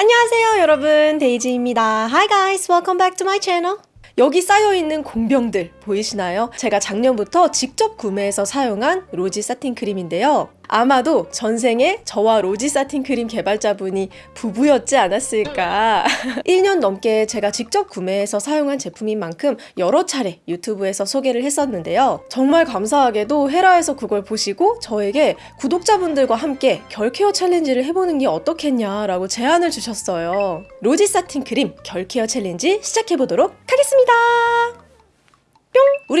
안녕하세요 여러분 데이지입니다 Hi guys welcome back to my channel 여기 쌓여있는 공병들 보이시나요? 제가 작년부터 직접 구매해서 사용한 로지 사틴 크림인데요. 아마도 전생에 저와 로지 사틴 크림 개발자분이 부부였지 않았을까. 1년 넘게 제가 직접 구매해서 사용한 제품인 만큼 여러 차례 유튜브에서 소개를 했었는데요. 정말 감사하게도 헤라에서 그걸 보시고 저에게 구독자분들과 함께 결care challenge를 해보는 게 어떻겠냐 라고 제안을 주셨어요. 로지 사틴 크림 결care challenge 시작해보도록 하겠습니다.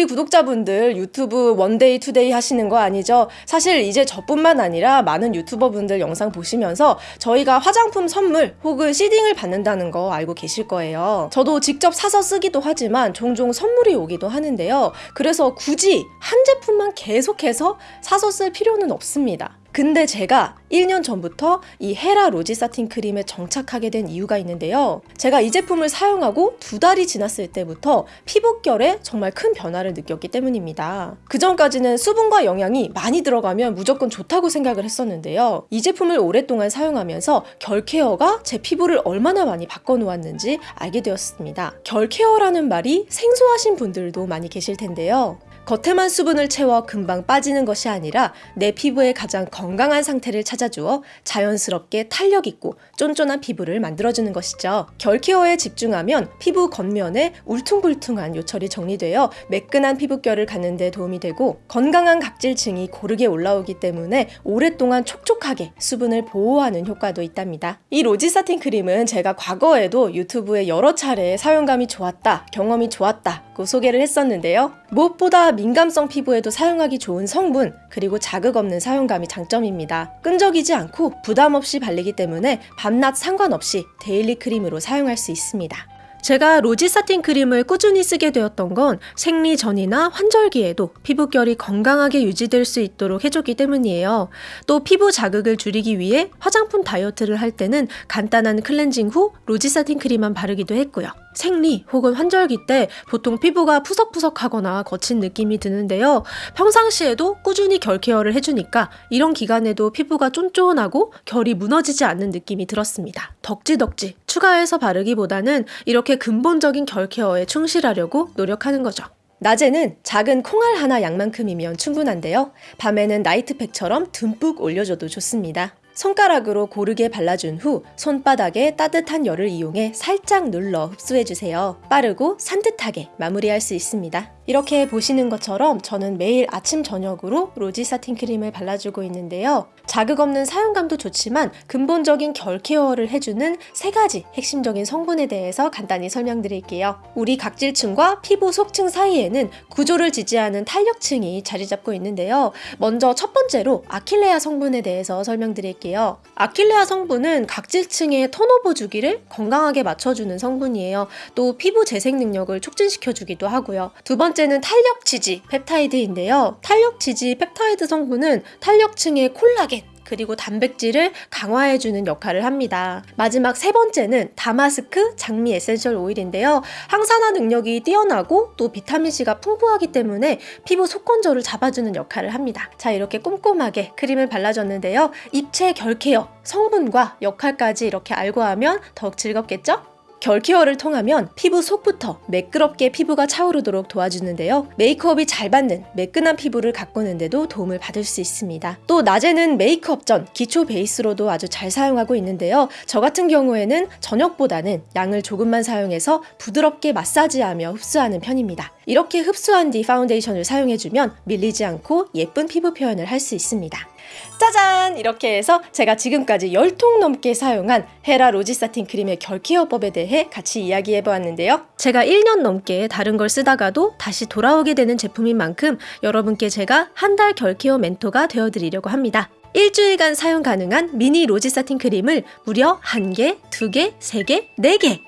뿅! 우리 구독자분들 유튜브 one day two day 하시는 거 아니죠? 사실 이제 저뿐만 아니라 많은 유튜버분들 영상 보시면서 저희가 화장품 선물 혹은 seeding을 받는다는 거 알고 계실 거예요. 저도 직접 사서 쓰기도 하지만 종종 선물이 오기도 하는데요. 그래서 굳이 한 제품만 계속해서 사서 쓸 필요는 없습니다. 근데 제가 1년 전부터 이 헤라 로지 사틴 크림에 정착하게 된 이유가 있는데요. 제가 이 제품을 사용하고 두 달이 지났을 때부터 피부결에 정말 큰 변화를 느꼈기 때문입니다. 그 전까지는 수분과 영양이 많이 들어가면 무조건 좋다고 생각을 했었는데요. 이 제품을 오랫동안 사용하면서 결 케어가 제 피부를 얼마나 많이 바꿔놓았는지 알게 되었습니다. 결 케어라는 말이 생소하신 분들도 많이 계실 텐데요. 겉에만 수분을 채워 금방 빠지는 것이 아니라 내 피부의 가장 건강한 상태를 찾아 주어 자연스럽게 탄력 있고 쫀쫀한 피부를 만들어주는 것이죠. 결케어에 집중하면 피부 겉면에 울퉁불퉁한 요철이 정리되어 매끈한 피부결을 갖는 데 도움이 되고 건강한 각질층이 고르게 올라오기 때문에 오랫동안 촉촉하게 수분을 보호하는 효과도 있답니다. 이 로지 사틴 크림은 제가 과거에도 유튜브에 여러 차례 사용감이 좋았다, 경험이 좋았다 고 소개를 했었는데요. 무엇보다 민감성 피부에도 사용하기 좋은 성분 그리고 자극 없는 사용감이 장점입니다. 끈적이지 않고 부담 없이 발리기 때문에 밤낮 상관없이 daily 크림으로 사용할 수 있습니다. 제가 로지 사틴 크림을 꾸준히 쓰게 되었던 건 생리 전이나 환절기에도 피부결이 건강하게 유지될 수 있도록 해줬기 때문이에요. 또 피부 자극을 줄이기 위해 화장품 다이어트를 할 때는 간단한 클렌징 후 로지 사틴 크림만 바르기도 했고요. 생리 혹은 환절기 때 보통 피부가 푸석푸석하거나 거친 느낌이 드는데요. 평상시에도 꾸준히 결 케어를 해주니까 이런 기간에도 피부가 쫀쫀하고 결이 무너지지 않는 느낌이 들었습니다. 덕지덕지 추가해서 바르기보다는 이렇게 근본적인 결 케어에 충실하려고 노력하는 거죠. 낮에는 작은 콩알 하나 양만큼이면 충분한데요. 밤에는 나이트팩처럼 듬뿍 올려줘도 좋습니다. 손가락으로 고르게 발라준 후 손바닥에 따뜻한 열을 이용해 살짝 눌러 흡수해주세요. 빠르고 산뜻하게 마무리할 수 있습니다. 이렇게 보시는 것처럼 저는 매일 아침 저녁으로 로지 사틴 크림을 발라주고 있는데요. 자극 없는 사용감도 좋지만 근본적인 결 케어를 해주는 세 가지 핵심적인 성분에 대해서 간단히 설명드릴게요. 우리 각질층과 피부 속층 사이에는 구조를 지지하는 탄력층이 자리 잡고 있는데요. 먼저 첫 번째로 아킬레아 성분에 대해서 설명드릴게요. 아킬레아 성분은 각질층의 turnover 주기를 건강하게 맞춰주는 성분이에요. 또 피부 재생 능력을 촉진시켜주기도 하고요. 두 번째 번째는 탄력 지지 펩타이드인데요. 탄력 지지 펩타이드 성분은 탄력층의 콜라겐, 그리고 단백질을 강화해주는 역할을 합니다. 마지막 세 번째는 다마스크 장미 essential 오일인데요. 항산화 능력이 뛰어나고 또 비타민C가 풍부하기 때문에 피부 속건조를 잡아주는 역할을 합니다. 자 이렇게 꼼꼼하게 크림을 발라줬는데요. 입체 결 케어 성분과 역할까지 이렇게 알고 하면 더욱 즐겁겠죠? 결 케어를 통하면 피부 속부터 매끄럽게 피부가 차오르도록 도와주는데요. 메이크업이 잘 받는 매끈한 피부를 가꾸는데도 도움을 받을 수 있습니다. 또 낮에는 메이크업 전 기초 베이스로도 아주 잘 사용하고 있는데요. 저 같은 경우에는 저녁보다는 양을 조금만 사용해서 부드럽게 마사지하며 흡수하는 편입니다. 이렇게 흡수한 뒤 파운데이션을 사용해주면 밀리지 않고 예쁜 피부 표현을 할 수 있습니다. 짜잔! 이렇게 해서 제가 지금까지 10통 넘게 사용한 헤라 로지 사틴 크림의 결케어법에 대해 같이 이야기해보았는데요. 제가 1년 넘게 다른 걸 쓰다가도 다시 돌아오게 되는 제품인 만큼 여러분께 제가 한 달 결케어 멘토가 되어드리려고 합니다. 일주일간 사용 가능한 미니 로지 사틴 크림을 무려 1개, 2개, 3개, 4개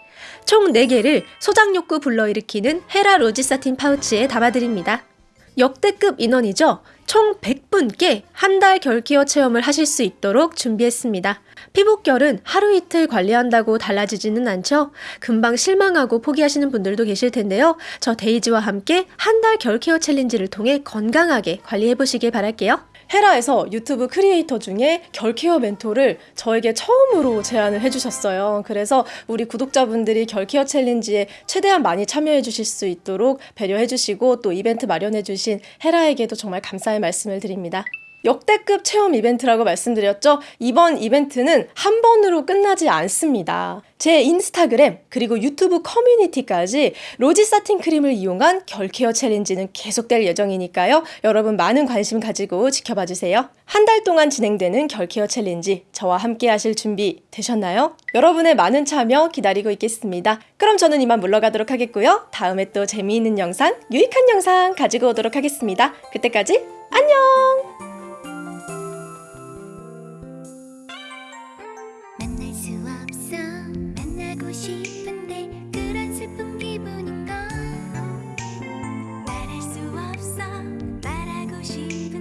총 4개를 소장 욕구 불러일으키는 헤라 로지 사틴 파우치에 담아드립니다. 역대급 인원이죠. 총 100 분께 한 달 결케어 체험을 하실 수 있도록 준비했습니다. 피부결은 하루 이틀 관리한다고 달라지지는 않죠? 금방 실망하고 포기하시는 분들도 계실 텐데요. 저 데이지와 함께 한 달 결케어 챌린지를 통해 건강하게 관리해보시길 바랄게요. 헤라에서 유튜브 크리에이터 중에 결케어 멘토를 저에게 처음으로 제안을 해주셨어요. 그래서 우리 구독자분들이 결케어 챌린지에 최대한 많이 참여해 주실 수 있도록 배려해 주시고 또 이벤트 마련해 주신 헤라에게도 정말 감사의 말씀을 드립니다. 역대급 체험 이벤트라고 말씀드렸죠? 이번 이벤트는 한 번으로 끝나지 않습니다. 제 인스타그램 그리고 유튜브 커뮤니티까지 로지 사틴 크림을 이용한 결케어 챌린지는 계속될 예정이니까요. 여러분 많은 관심 가지고 지켜봐 주세요. 한 달 동안 진행되는 결케어 챌린지 저와 함께 하실 준비 되셨나요? 여러분의 많은 참여 기다리고 있겠습니다. 그럼 저는 이만 물러가도록 하겠고요. 다음에 또 재미있는 영상, 유익한 영상 가지고 오도록 하겠습니다. 그때까지 안녕! 만날 수 없어. 만나고 싶은데 그런 슬픈 기분인